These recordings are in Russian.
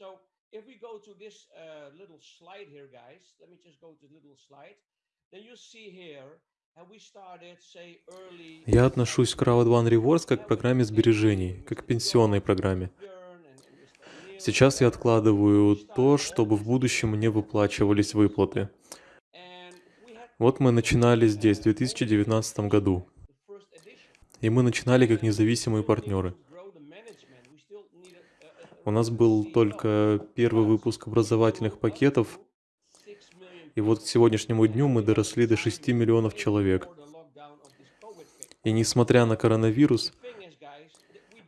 So if we go to this uh, little slide here, guys, let me just go to the little slide. Then you see here. Я отношусь к Crowd One Rewards как к программе сбережений, как к пенсионной программе. Сейчас я откладываю то, чтобы в будущем мне выплачивались выплаты. Вот мы начинали здесь, в 2019 году. И мы начинали как независимые партнеры. У нас был только первый выпуск образовательных пакетов, и вот к сегодняшнему дню мы доросли до 6 миллионов человек. И несмотря на коронавирус,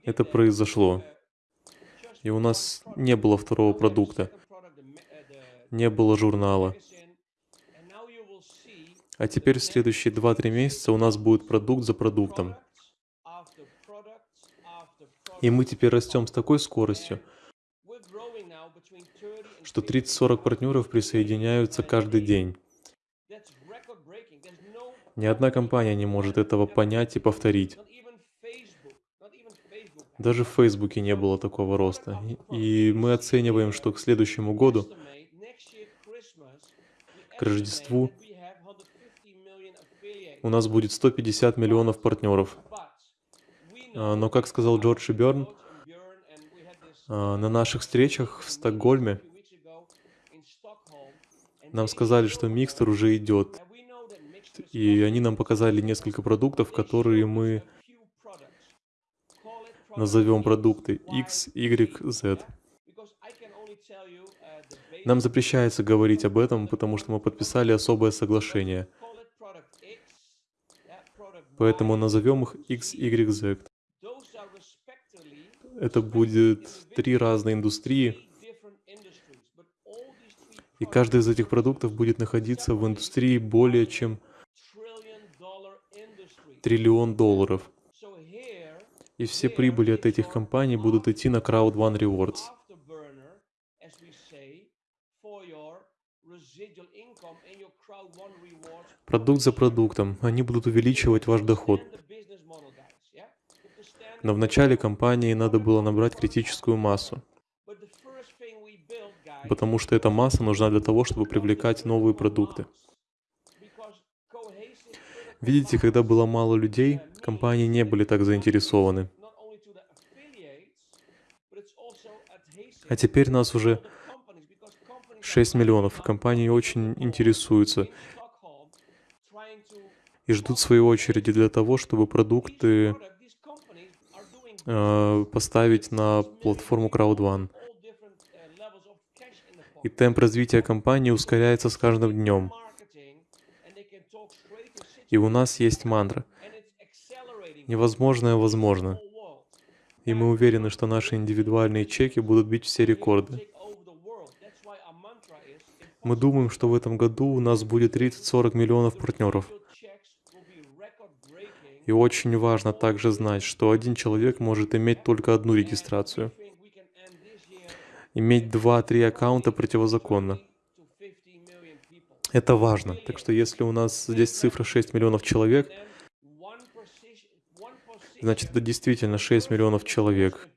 это произошло. И у нас не было второго продукта, не было журнала. А теперь в следующие 2-3 месяца у нас будет продукт за продуктом. И мы теперь растем с такой скоростью, что 30-40 партнеров присоединяются каждый день. Ни одна компания не может этого понять и повторить. Даже в Фейсбуке не было такого роста. И мы оцениваем, что к следующему году, к Рождеству, у нас будет 150 миллионов партнеров. А, но, как сказал Джордж и Берн, а, на наших встречах в Стокгольме нам сказали, что микстер уже идет. И они нам показали несколько продуктов, которые мы назовем продукты X, Y, Z. Нам запрещается говорить об этом, потому что мы подписали особое соглашение. Поэтому назовем их X, Y, Z. Это будет три разные индустрии, и каждый из этих продуктов будет находиться в индустрии более чем триллион долларов. И все прибыли от этих компаний будут идти на Crowd One Rewards. Продукт за продуктом. Они будут увеличивать ваш доход. Но в начале компании надо было набрать критическую массу потому что эта масса нужна для того, чтобы привлекать новые продукты. Видите, когда было мало людей, компании не были так заинтересованы. А теперь нас уже 6 миллионов. Компании очень интересуются и ждут своей очереди для того, чтобы продукты поставить на платформу CrowdOne и темп развития компании ускоряется с каждым днем. И у нас есть мантра. Невозможное возможно. И мы уверены, что наши индивидуальные чеки будут бить все рекорды. Мы думаем, что в этом году у нас будет 30-40 миллионов партнеров. И очень важно также знать, что один человек может иметь только одну регистрацию. Иметь 2-3 аккаунта противозаконно. Это важно. Так что если у нас здесь цифра 6 миллионов человек, значит это действительно 6 миллионов человек,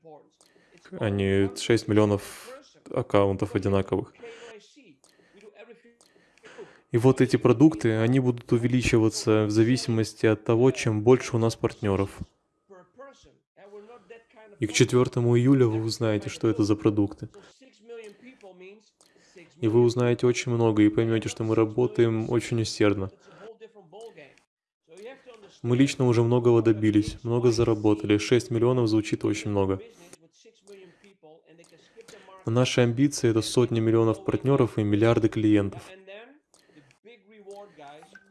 а не 6 миллионов аккаунтов одинаковых. И вот эти продукты, они будут увеличиваться в зависимости от того, чем больше у нас партнеров. И к 4 июля вы узнаете, что это за продукты. И вы узнаете очень много и поймете, что мы работаем очень усердно. Мы лично уже многого добились, много заработали. 6 миллионов звучит очень много. Но наши амбиции — это сотни миллионов партнеров и миллиарды клиентов,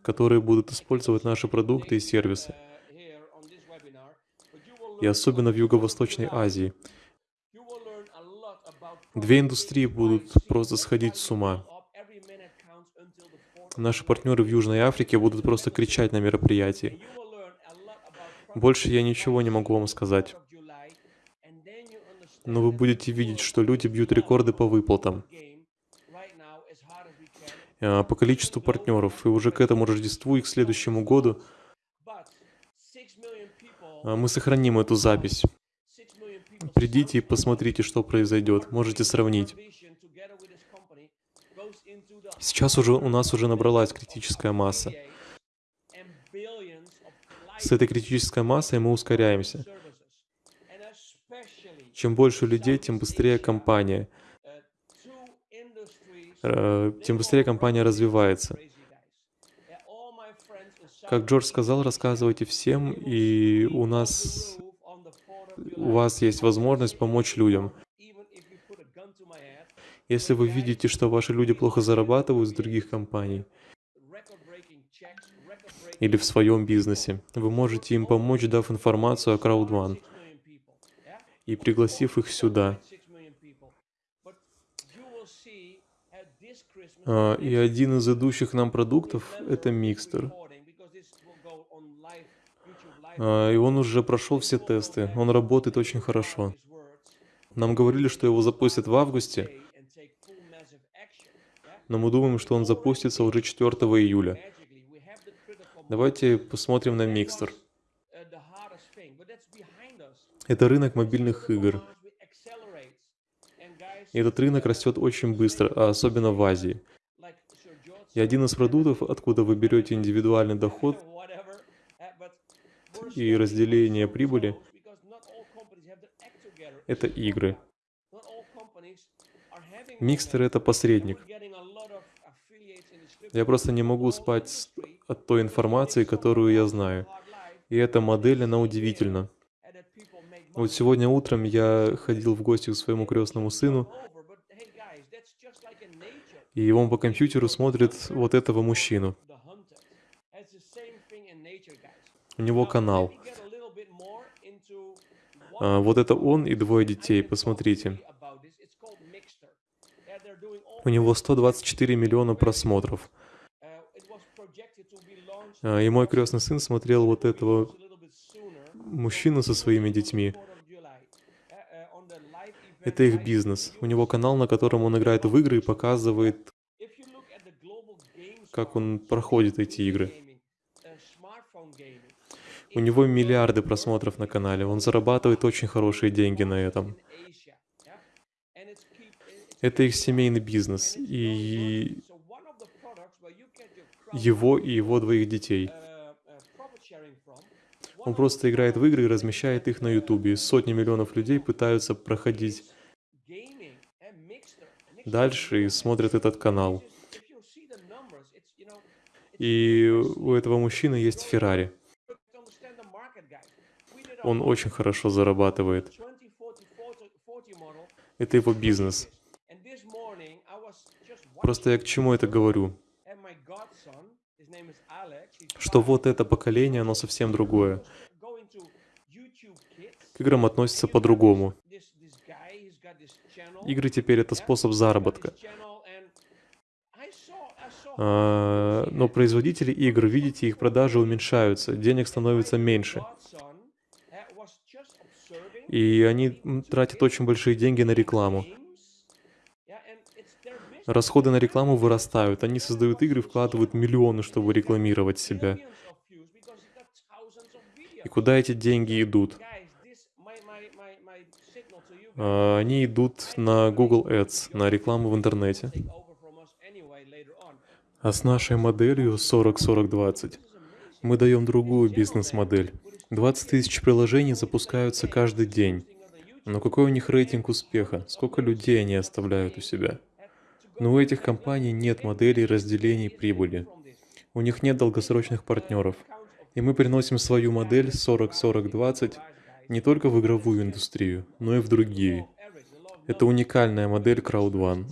которые будут использовать наши продукты и сервисы и особенно в Юго-Восточной Азии. Две индустрии будут просто сходить с ума. Наши партнеры в Южной Африке будут просто кричать на мероприятии. Больше я ничего не могу вам сказать. Но вы будете видеть, что люди бьют рекорды по выплатам, по количеству партнеров. И уже к этому Рождеству и к следующему году а, мы сохраним эту запись. Придите и посмотрите, что произойдет. Можете сравнить. Сейчас уже у нас уже набралась критическая масса. С этой критической массой мы ускоряемся. Чем больше людей, тем быстрее компания. Э, тем быстрее компания развивается. Как Джордж сказал, рассказывайте всем, и у нас, у вас есть возможность помочь людям. Если вы видите, что ваши люди плохо зарабатывают с других компаний или в своем бизнесе, вы можете им помочь, дав информацию о CrowdOne и пригласив их сюда. А, и один из идущих нам продуктов — это микстер. А, и он уже прошел все тесты, он работает очень хорошо. Нам говорили, что его запустят в августе, но мы думаем, что он запустится уже 4 июля. Давайте посмотрим на микстер. Это рынок мобильных игр. И этот рынок растет очень быстро, а особенно в Азии. И один из продуктов, откуда вы берете индивидуальный доход и разделение прибыли, это игры. Микстер — это посредник. Я просто не могу спать от той информации, которую я знаю. И эта модель, она удивительна. Вот сегодня утром я ходил в гости к своему крестному сыну, и он по компьютеру смотрит вот этого мужчину. У него канал. А, вот это он и двое детей, посмотрите. У него 124 миллиона просмотров. А, и мой крестный сын смотрел вот этого мужчину со своими детьми. Это их бизнес. У него канал, на котором он играет в игры и показывает, как он проходит эти игры. У него миллиарды просмотров на канале, он зарабатывает очень хорошие деньги на этом. Это их семейный бизнес, и его и его двоих детей. Он просто играет в игры и размещает их на Ютубе. Сотни миллионов людей пытаются проходить дальше и смотрят этот канал. И у этого мужчины есть Феррари. Он очень хорошо зарабатывает. Это его бизнес. Просто я к чему это говорю? Что вот это поколение, оно совсем другое. К играм относится по-другому. Игры теперь это способ заработка. А, но производители игр, видите, их продажи уменьшаются, денег становится меньше. И они тратят очень большие деньги на рекламу. Расходы на рекламу вырастают. Они создают игры, вкладывают миллионы, чтобы рекламировать себя. И куда эти деньги идут? А, они идут на Google Ads, на рекламу в интернете. А с нашей моделью 40-40-20 мы даем другую бизнес-модель. 20 тысяч приложений запускаются каждый день. Но какой у них рейтинг успеха? Сколько людей они оставляют у себя? Но у этих компаний нет моделей разделений прибыли. У них нет долгосрочных партнеров. И мы приносим свою модель 40-40-20 не только в игровую индустрию, но и в другие. Это уникальная модель CrowdOne.